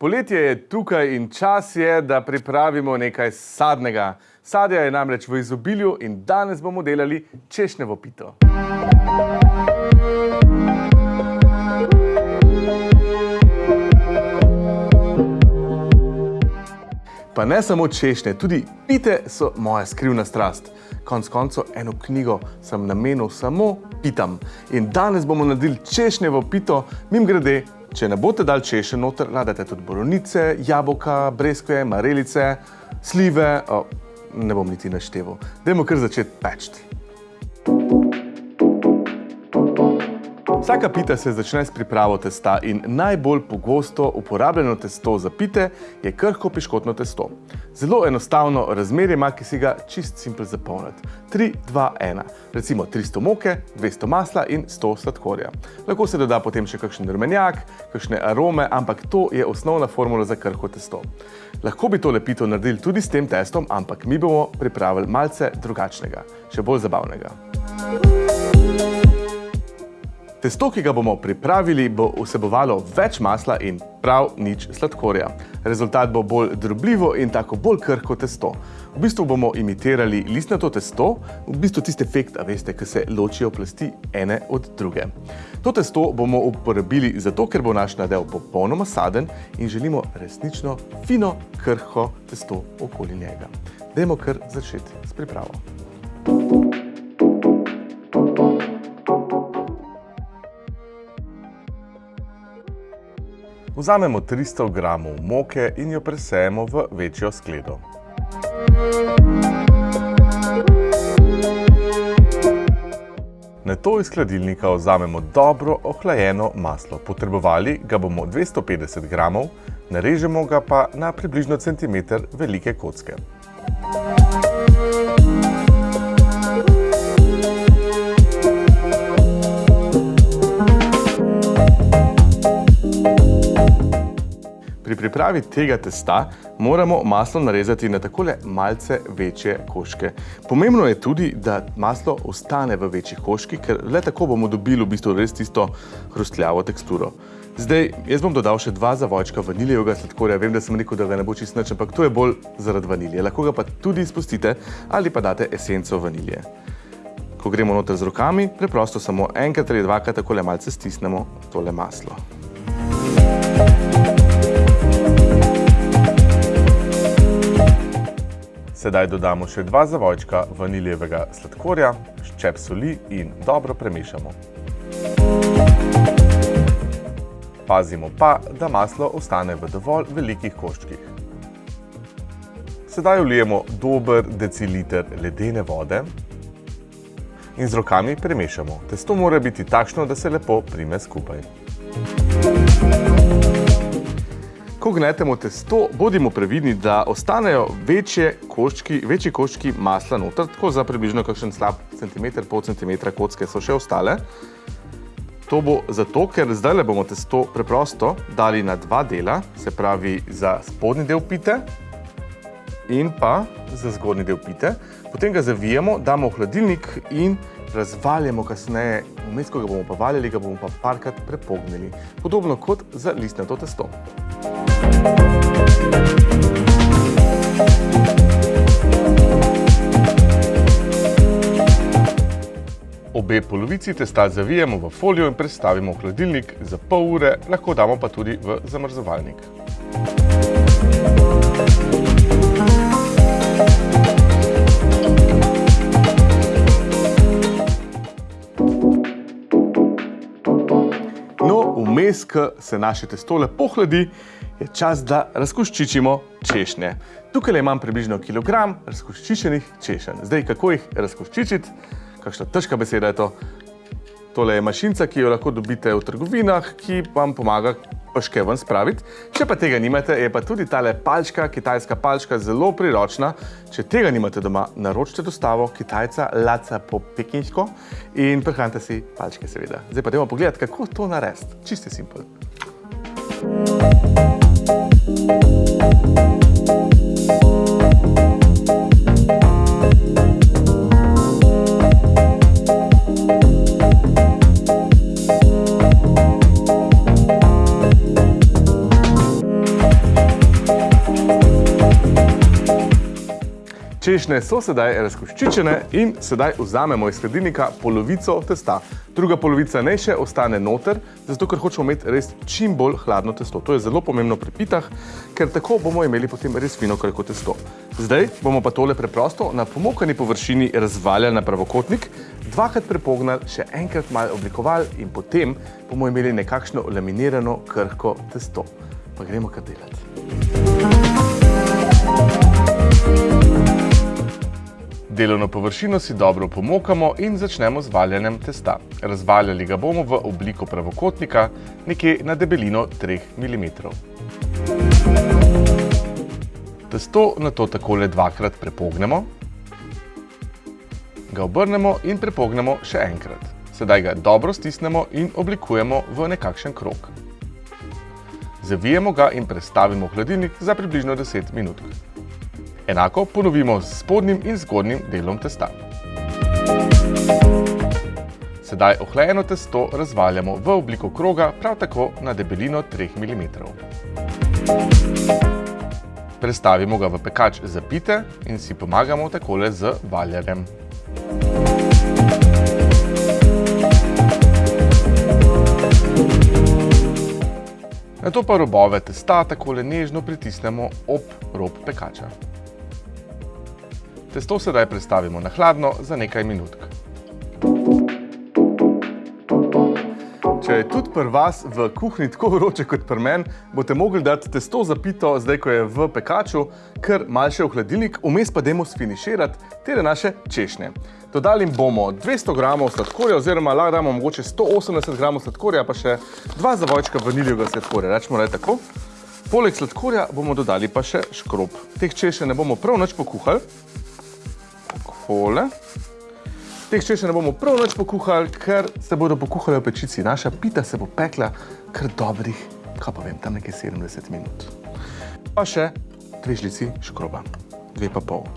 Poletje je tukaj in čas je, da pripravimo nekaj sadnega. Sadja je namreč v izobilju in danes bomo delali češnjevo pito. Pa ne samo češnje, tudi pite so moja skrivna strast. Konc konco eno knjigo sem namenil samo pitam. In danes bomo naredili češnjevo pito, mim grede, če ne boste dal češen noter, nadate tudi boronice, jabolka, breskve, marelice, slive, o, ne bom niti našteval. Dajmo kar začeti pečti. Vsaka pita se začne s pripravo testa in najbolj pogosto uporabljeno testo za pite je krhko piškotno testo. Zelo enostavno razmerje ima, ki si ga čist simpel zapolniti. 3, 2, 1. Recimo 300 moke, 200 masla in 100 sladkorja. Lahko se doda potem še kakšen rumenjak, kakšne arome, ampak to je osnovna formula za krhko testo. Lahko bi tole pito naredili tudi s tem testom, ampak mi bomo pripravili malce drugačnega, še bolj zabavnega. Testo, ki ga bomo pripravili, bo vsebovalo več masla in prav nič sladkorja. Rezultat bo bolj drobljivo in tako bolj krhko testo. V bistvu bomo imitirali listnato testo, v bistvu tisti efekt, a veste, ki se ločijo plasti ene od druge. To testo bomo uporabili zato, ker bo naš nadev popolnoma saden in želimo resnično fino, krhko testo okoli njega. Dajmo kar začeti s pripravo. Vzamemo 300 gramov moke in jo presejemo v večjo skledo. Nato iz hladilnika vzamemo dobro ohlajeno maslo. Potrebovali ga bomo 250 gramov, narežemo ga pa na približno centimeter velike kocke. Pri pripravi tega testa moramo maslo narezati na takole malce večje koške. Pomembno je tudi, da maslo ostane v večjih koških, ker le tako bomo dobili v bistvu res tisto hrustljavo teksturo. Zdaj, jaz bom dodal še dva zavojčka vaniljevega sladkorja. Vem, da sem rekel, da ga ne bo čist nič, ampak to je bolj zaradi vanilje. Lahko ga pa tudi izpustite ali pa date esenco vanilje. Ko gremo noter z rokami, preprosto samo enkrat ali dvakrat takole malce stisnemo tole maslo. Sedaj dodamo še dva zavojčka vaniljevega sladkorja, ščep soli in dobro premešamo. Pazimo pa, da maslo ostane v dovolj velikih koščkih. Sedaj vlijemo dober deciliter ledene vode in z rokami premešamo. Testo mora biti takšno, da se lepo prime skupaj. Ko gnetemo testo, bodimo previdni, da ostanejo večje koščki, večji koščki masla noter, tako za približno kakšen slab centimeter, pol centimetra kocke so še ostale. To bo zato, ker zdajle bomo testo preprosto dali na dva dela, se pravi za spodnji del pite in pa za zgornji del pite. Potem ga zavijemo, damo v hladilnik in razvaljamo kasneje. Vmes, ko ga bomo pa valjali, ga bomo pa parkrat prepognili. Podobno kot za listnato testo. Obe polovici testa zavijemo v folijo in prestavimo v hladilnik za pol ure, lahko damo pa tudi v zamrzovalnik. Vmes, ko se naše testo lepo hladi, je čas, da razkoščičimo češnje. Tukaj imam približno kilogram razkoščičenih češenj. Zdaj, kako jih razkoščičiti? Kakšna težka beseda je to. Tole je mašinca, ki jo lahko dobite v trgovinah, ki vam pomaga peške ven spraviti. Če pa tega nimate, je pa tudi tale palčka, kitajska palčka, zelo priročna. Če tega nimate doma, naročite dostavo kitajca Laca po pekinjsko in prihranite si palčke seveda. Zdaj pa dajmo pogledati, kako to narediti. Čisto simpel. Češnje so sedaj razkoščičene in sedaj vzamemo iz hladilnika polovico testa. Druga polovica naj še ostane noter, zato ker hočemo imeti res čim bolj hladno testo. To je zelo pomembno pri pitah, ker tako bomo imeli potem res fino krko testo. Zdaj bomo pa tole preprosto na pomokani površini razvaljali na pravokotnik, dvakrat prepognali, še enkrat malo oblikovali in potem bomo imeli nekakšno laminirano krhko testo. Pa gremo kar delati. Delovno površino si dobro pomokamo in začnemo z valjanjem testa. Razvaljali ga bomo v obliko pravokotnika, nekje na debelino 3 mm. Testo na to takole dvakrat prepognemo, ga obrnemo in prepognemo še enkrat. Sedaj ga dobro stisnemo in oblikujemo v nekakšen krok. Zavijemo ga in prestavimo v hladilnik za približno 10 minut. Enako ponovimo s spodnjim in zgornjim delom testa. Sedaj ohlajeno testo razvaljamo v obliko kroga, prav tako na debelino 3 mm. Prestavimo ga v pekač za pite in si pomagamo takole z valjarjem. Nato pa robove testa takole nežno pritisnemo ob rob pekača. Testo sedaj prestavimo na hladno za nekaj minutk. Če je tudi pri vas v kuhinji tako vroče kot pri meni, boste mogli dati testo za pito, zdaj ko je v pekaču, kar malo še v hladilnik, vmes pa dajmo sfiniširati tere naše češnje. Dodali bomo 200 gramov sladkorja, oziroma lahko damo mogoče 180 gramov sladkorja, pa še dva zavojčka vaniljevega sladkorja, rečemo je tako. Poleg sladkorja bomo dodali pa še škrob. Teh češenj ne bomo prav nič pokuhali. Takole. Teh češenj ne bomo prav nič pokuhali, ker se bodo pokuhali v pečici. Naša pita se bo pekla kar dobrih, kaj pa vem, tam nekaj 70 minut. Pa še dve žlici škroba, dve pa pol.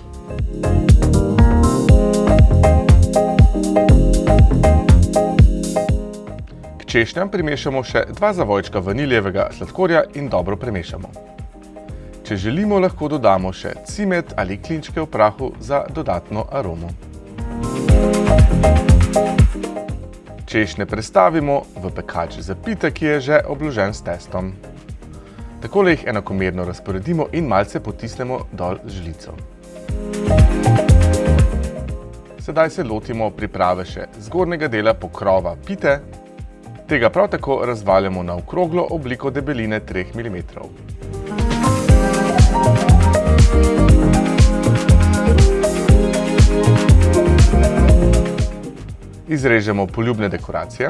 K češnjam primešamo še dva zavojčka vaniljevega sladkorja in dobro premešamo. Če želimo, lahko dodamo še cimet ali klinčke v prahu za dodatno aromo. Češnje prestavimo v pekač za pite, ki je že obložen s testom. Takole jih enakomerno razporedimo in malce potisnemo dol z žlico. Sedaj se lotimo priprave še zgornjega dela pokrova pite. Tega prav tako razvaljamo na okroglo obliko debeline 3 mm. Izrežemo poljubne dekoracije.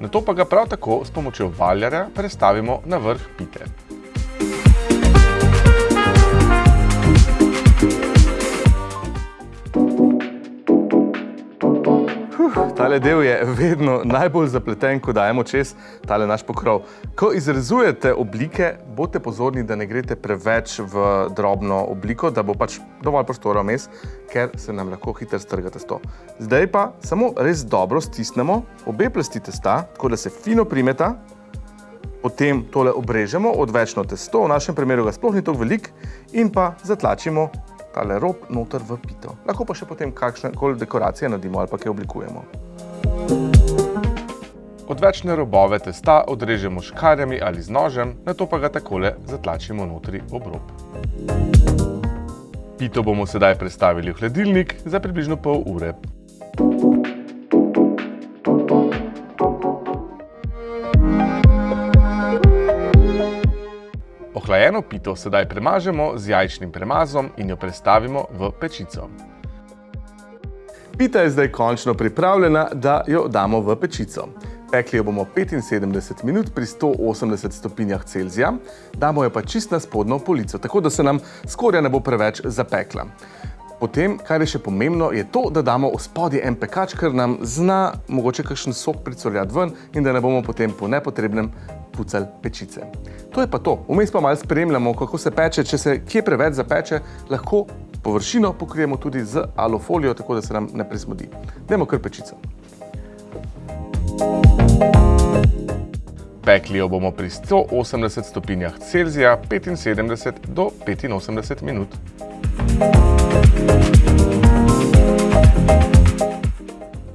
Nato pa ga prav tako s pomočjo valjarja prestavimo na vrh pite. Tale del je vedno najbolj zapleten, ko dajemo čez tale naš pokrov. Ko izrezujete oblike, bote pozorni, da ne grete preveč v drobno obliko, da bo pač dovolj prostora vmes, ker se nam lahko hitro strga testo. Zdaj pa samo res dobro stisnemo obe plasti testa, tako da se fino primeta, potem tole obrežemo odvečno testo, v našem primeru ga sploh ni toliko velik, in pa zatlačimo tale rob noter v pito. Lahko pa še potem kakšne koli dekoracije nadimo ali pa kaj oblikujemo. Odvečne robove testa odrežemo škarjami ali z nožem, nato pa ga takole zatlačimo notri ob rob. Pito bomo sedaj prestavili v hladilnik za približno pol ure. Ohlajeno pito sedaj premažemo z jajčnim premazom in jo prestavimo v pečico. Pita je zdaj končno pripravljena, da jo damo v pečico. Pekli jo bomo 75 minut pri 180 stopinjah Celzija, damo jo pa čist na spodno polico, tako da se nam skorja ne bo preveč zapekla. Potem, kar je še pomembno, je to, da damo v spodje en pekač, ker nam zna mogoče kakšen sok pricoljati ven in da ne bomo potem po nepotrebnem pucali pečice. To je pa to. Vmes pa malo spremljamo, kako se peče. Če se kje preveč zapeče, lahko površino pokrijemo tudi z alufolijo, tako da se nam ne presmodi. Dajmo kar pečico. Pekli jo bomo pri 180 stopinjah Celzija 75 do 85 minut.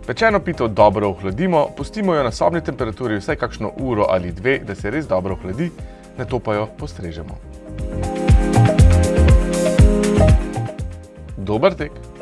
Pečeno pito dobro ohladimo, pustimo jo na sobni temperaturi vsaj kakšno uro ali dve, da se res dobro ohladi, nato pa jo postrežemo. Dober tek!